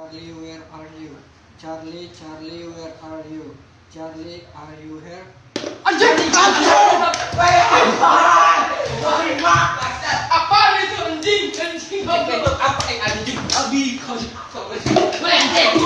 Charlie, where are you? Charlie, Charlie, where are you? Charlie, are you here? Anjing kamu! Where Sorry mak. Apa itu anjing? Anjing kamu. Apa anjing? Abi kau. Anjing.